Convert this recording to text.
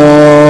Lord.